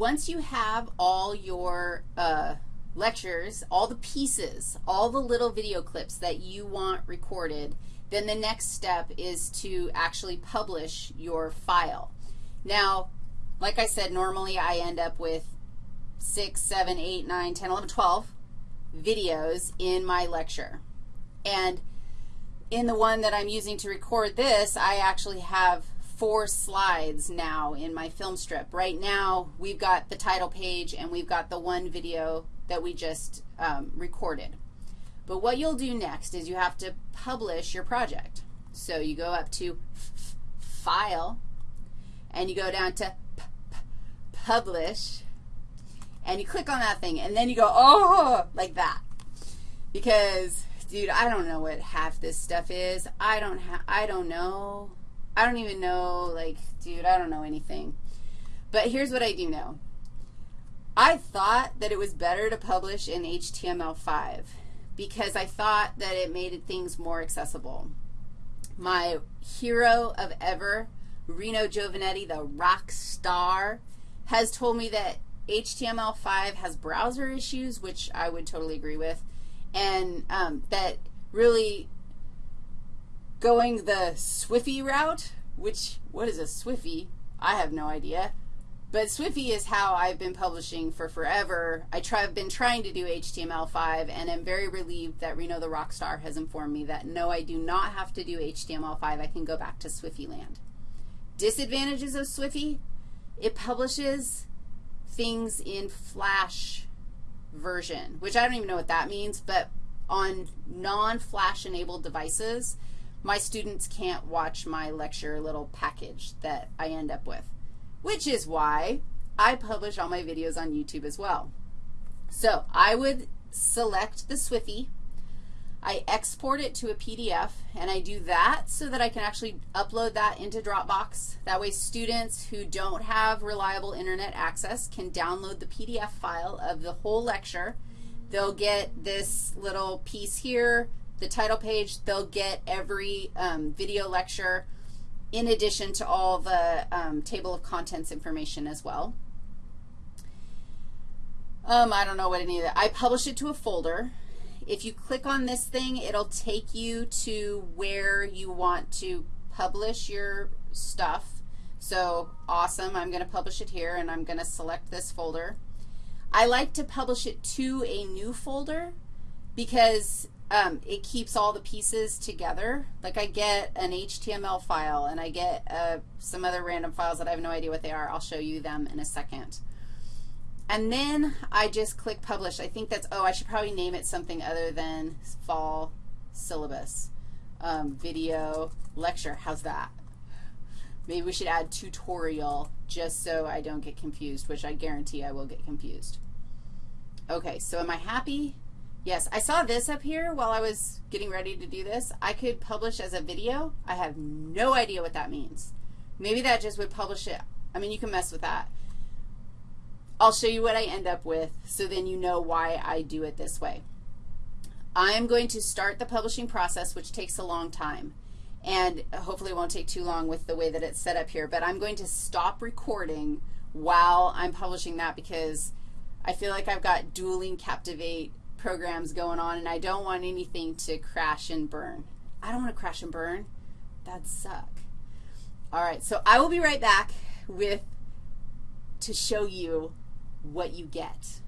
once you have all your uh, lectures, all the pieces, all the little video clips that you want recorded, then the next step is to actually publish your file. Now, like I said, normally I end up with 6, 7, 8, 9, 10, 11, 12 videos in my lecture. And in the one that I'm using to record this, I actually have four slides now in my film strip. Right now, we've got the title page and we've got the one video that we just um, recorded. But what you'll do next is you have to publish your project. So you go up to File, and you go down to Publish, and you click on that thing, and then you go, oh, like that. Because, dude, I don't know what half this stuff is. I don't, I don't know. I don't even know, like, dude, I don't know anything. But here's what I do know. I thought that it was better to publish in HTML5 because I thought that it made things more accessible. My hero of ever, Reno Giovannetti, the rock star, has told me that HTML5 has browser issues, which I would totally agree with, and um, that really going the Swifty route, which, what is a Swifty? I have no idea. But Swifty is how I've been publishing for forever. I try, I've been trying to do HTML5, and I'm very relieved that Reno the Rockstar has informed me that, no, I do not have to do HTML5. I can go back to Swifty land. Disadvantages of Swifty, it publishes things in Flash version, which I don't even know what that means, but on non-Flash enabled devices, my students can't watch my lecture little package that I end up with, which is why I publish all my videos on YouTube as well. So I would select the Swifty. I export it to a PDF, and I do that so that I can actually upload that into Dropbox. That way students who don't have reliable Internet access can download the PDF file of the whole lecture. They'll get this little piece here, the title page, they'll get every um, video lecture in addition to all the um, table of contents information as well. Um, I don't know what any of that. I publish it to a folder. If you click on this thing, it'll take you to where you want to publish your stuff. So awesome. I'm going to publish it here, and I'm going to select this folder. I like to publish it to a new folder because um, it keeps all the pieces together. Like I get an HTML file and I get uh, some other random files that I have no idea what they are. I'll show you them in a second. And then I just click publish. I think that's, oh, I should probably name it something other than fall syllabus. Um, video lecture, how's that? Maybe we should add tutorial just so I don't get confused, which I guarantee I will get confused. Okay, so am I happy? Yes, I saw this up here while I was getting ready to do this. I could publish as a video. I have no idea what that means. Maybe that just would publish it. I mean, you can mess with that. I'll show you what I end up with so then you know why I do it this way. I am going to start the publishing process, which takes a long time, and hopefully it won't take too long with the way that it's set up here, but I'm going to stop recording while I'm publishing that because I feel like I've got dueling Captivate programs going on, and I don't want anything to crash and burn. I don't want to crash and burn. That'd suck. All right, so I will be right back with to show you what you get.